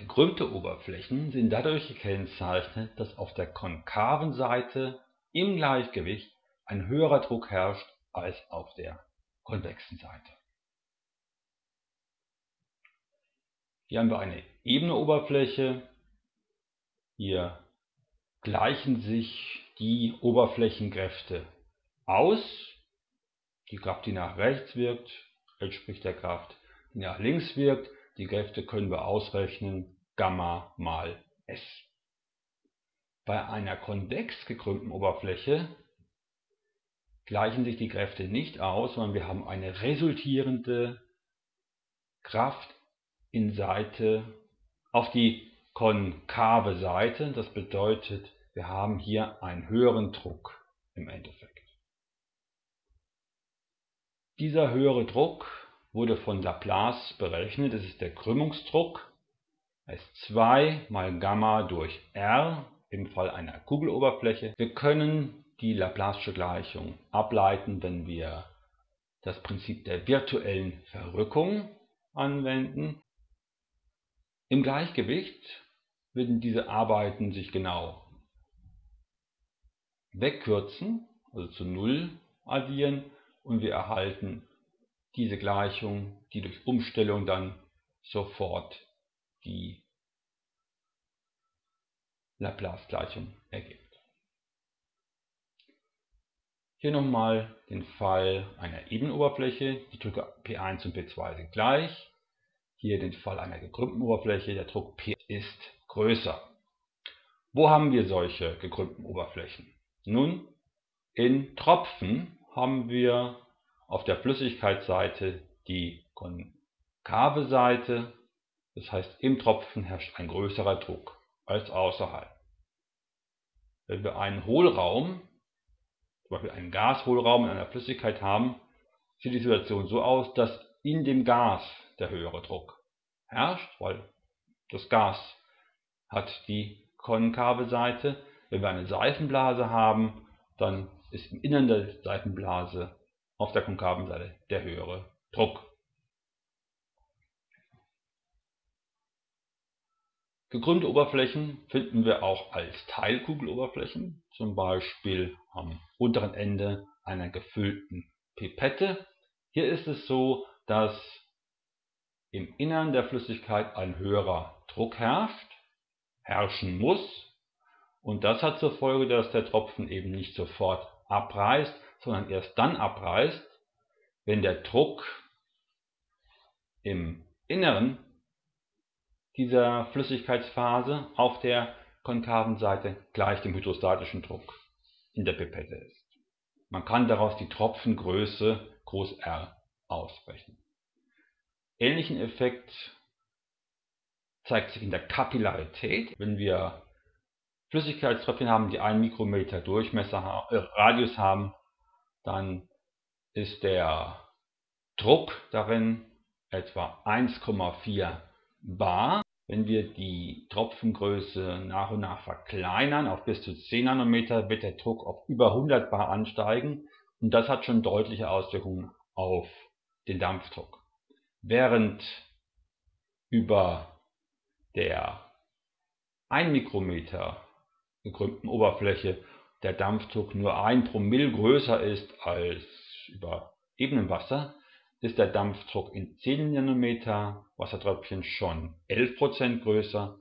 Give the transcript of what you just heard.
Gekrümmte Oberflächen sind dadurch gekennzeichnet, dass auf der konkaven Seite im Gleichgewicht ein höherer Druck herrscht als auf der konvexen Seite. Hier haben wir eine ebene Oberfläche. Hier gleichen sich die Oberflächenkräfte aus. Die Kraft, die nach rechts wirkt, entspricht der Kraft, die nach links wirkt. Die Kräfte können wir ausrechnen, Gamma mal S. Bei einer konvex gekrümmten Oberfläche gleichen sich die Kräfte nicht aus, sondern wir haben eine resultierende Kraft in Seite auf die konkave Seite. Das bedeutet, wir haben hier einen höheren Druck im Endeffekt. Dieser höhere Druck wurde von Laplace berechnet. Das ist der Krümmungsdruck. Das ist 2 mal Gamma durch R im Fall einer Kugeloberfläche. Wir können die Laplace'sche Gleichung ableiten, wenn wir das Prinzip der virtuellen Verrückung anwenden. Im Gleichgewicht würden diese Arbeiten sich genau wegkürzen, also zu Null addieren und wir erhalten diese Gleichung, die durch Umstellung dann sofort die Laplace-Gleichung ergibt. Hier nochmal den Fall einer Ebenoberfläche. Die Drücke P1 und P2 sind gleich. Hier den Fall einer gekrümmten Oberfläche. Der Druck P ist größer. Wo haben wir solche gekrümmten Oberflächen? Nun, in Tropfen haben wir auf der Flüssigkeitsseite die konkave Seite, das heißt im Tropfen herrscht ein größerer Druck als außerhalb. Wenn wir einen Hohlraum, zum Beispiel einen Gashohlraum in einer Flüssigkeit haben, sieht die Situation so aus, dass in dem Gas der höhere Druck herrscht, weil das Gas hat die konkave Seite. Wenn wir eine Seifenblase haben, dann ist im Innern der Seifenblase auf der konkaven Seite der höhere Druck. Gekrümmte Oberflächen finden wir auch als Teilkugeloberflächen, zum Beispiel am unteren Ende einer gefüllten Pipette. Hier ist es so, dass im Innern der Flüssigkeit ein höherer Druck herrscht, herrschen muss. Und das hat zur Folge, dass der Tropfen eben nicht sofort abreißt, sondern erst dann abreißt, wenn der Druck im Inneren dieser Flüssigkeitsphase auf der konkaven Seite gleich dem hydrostatischen Druck in der Pipette ist. Man kann daraus die Tropfengröße groß R ausrechnen. Ähnlichen Effekt zeigt sich in der Kapillarität. Wenn wir Flüssigkeitströpfchen haben, die 1 Mikrometer Durchmesser, äh, Radius haben, dann ist der Druck darin etwa 1,4 bar. Wenn wir die Tropfengröße nach und nach verkleinern auf bis zu 10 Nanometer, wird der Druck auf über 100 bar ansteigen und das hat schon deutliche Auswirkungen auf den Dampfdruck. Während über der 1 Mikrometer gekrümmten Oberfläche der Dampfdruck nur ein Promille größer ist als über ebenem Wasser, ist der Dampfdruck in 10 Nanometer Wassertröpfchen schon 11% größer